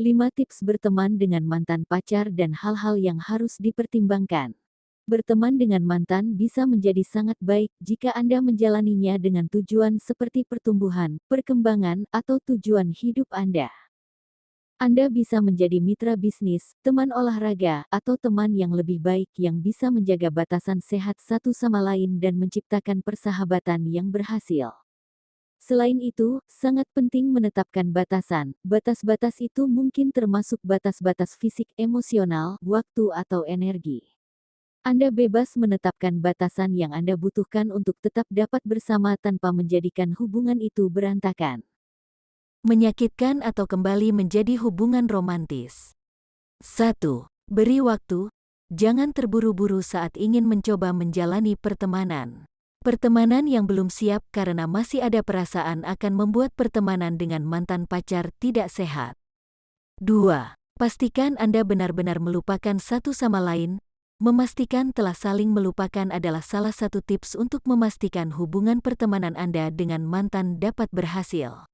5 tips berteman dengan mantan pacar dan hal-hal yang harus dipertimbangkan. Berteman dengan mantan bisa menjadi sangat baik jika Anda menjalaninya dengan tujuan seperti pertumbuhan, perkembangan, atau tujuan hidup Anda. Anda bisa menjadi mitra bisnis, teman olahraga, atau teman yang lebih baik yang bisa menjaga batasan sehat satu sama lain dan menciptakan persahabatan yang berhasil. Selain itu, sangat penting menetapkan batasan. Batas-batas itu mungkin termasuk batas-batas fisik, emosional, waktu, atau energi. Anda bebas menetapkan batasan yang Anda butuhkan untuk tetap dapat bersama tanpa menjadikan hubungan itu berantakan. Menyakitkan atau kembali menjadi hubungan romantis. 1. Beri waktu. Jangan terburu-buru saat ingin mencoba menjalani pertemanan. Pertemanan yang belum siap karena masih ada perasaan akan membuat pertemanan dengan mantan pacar tidak sehat. 2. Pastikan Anda benar-benar melupakan satu sama lain. Memastikan telah saling melupakan adalah salah satu tips untuk memastikan hubungan pertemanan Anda dengan mantan dapat berhasil.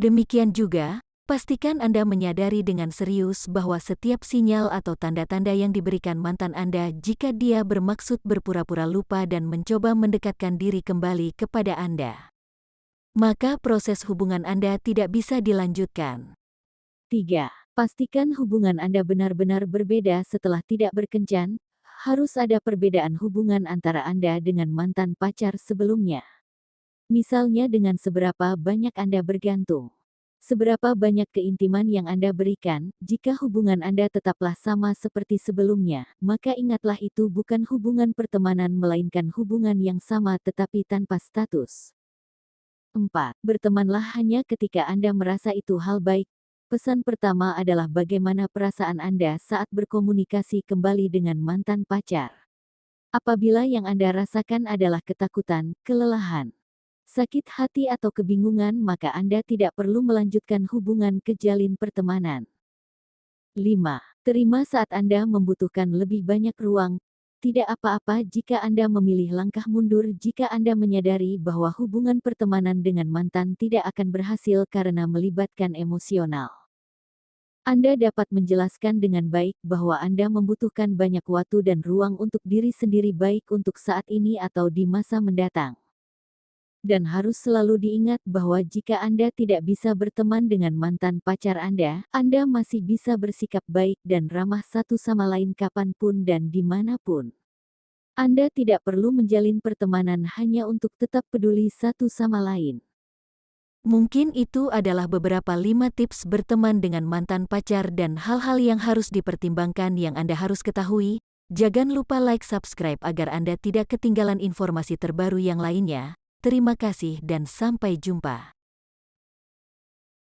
Demikian juga, Pastikan Anda menyadari dengan serius bahwa setiap sinyal atau tanda-tanda yang diberikan mantan Anda jika dia bermaksud berpura-pura lupa dan mencoba mendekatkan diri kembali kepada Anda. Maka proses hubungan Anda tidak bisa dilanjutkan. 3. Pastikan hubungan Anda benar-benar berbeda setelah tidak berkencan. Harus ada perbedaan hubungan antara Anda dengan mantan pacar sebelumnya. Misalnya dengan seberapa banyak Anda bergantung. Seberapa banyak keintiman yang Anda berikan, jika hubungan Anda tetaplah sama seperti sebelumnya, maka ingatlah itu bukan hubungan pertemanan melainkan hubungan yang sama tetapi tanpa status. 4. Bertemanlah hanya ketika Anda merasa itu hal baik. Pesan pertama adalah bagaimana perasaan Anda saat berkomunikasi kembali dengan mantan pacar. Apabila yang Anda rasakan adalah ketakutan, kelelahan, sakit hati atau kebingungan maka Anda tidak perlu melanjutkan hubungan kejalin pertemanan. 5. Terima saat Anda membutuhkan lebih banyak ruang. Tidak apa-apa jika Anda memilih langkah mundur jika Anda menyadari bahwa hubungan pertemanan dengan mantan tidak akan berhasil karena melibatkan emosional. Anda dapat menjelaskan dengan baik bahwa Anda membutuhkan banyak waktu dan ruang untuk diri sendiri baik untuk saat ini atau di masa mendatang dan harus selalu diingat bahwa jika Anda tidak bisa berteman dengan mantan pacar Anda, Anda masih bisa bersikap baik dan ramah satu sama lain kapan pun dan di mana pun. Anda tidak perlu menjalin pertemanan hanya untuk tetap peduli satu sama lain. Mungkin itu adalah beberapa lima tips berteman dengan mantan pacar dan hal-hal yang harus dipertimbangkan yang Anda harus ketahui. Jangan lupa like subscribe agar Anda tidak ketinggalan informasi terbaru yang lainnya. Terima kasih dan sampai jumpa.